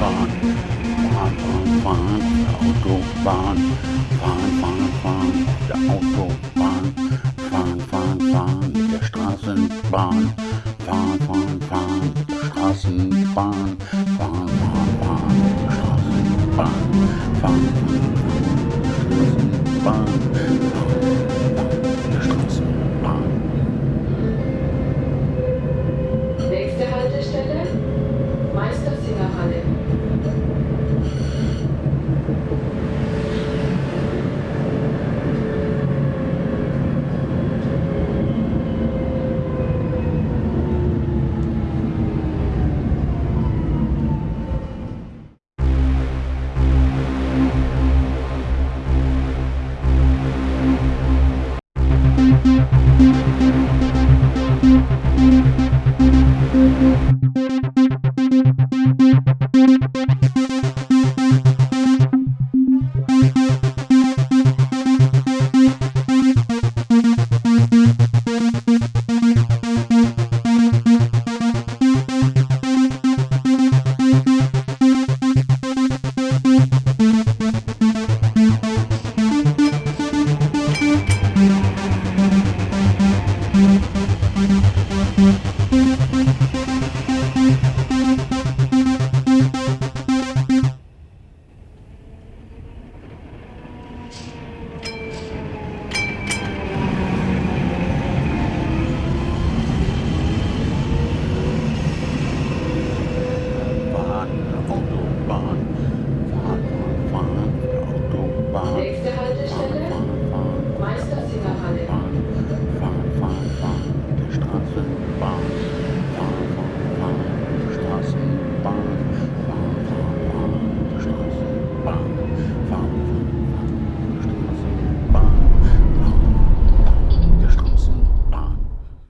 Autobahn. Fahren, fahren, fahren, Autobahn. Fahren, fahren, fahren, der Autobahn. Fahren, fahren, fahren, der Straßenbahn. Fahren, fahren, fahren, der Straßenbahn. Fahren, fahren, fahren, der Straßenbahn. Fahren,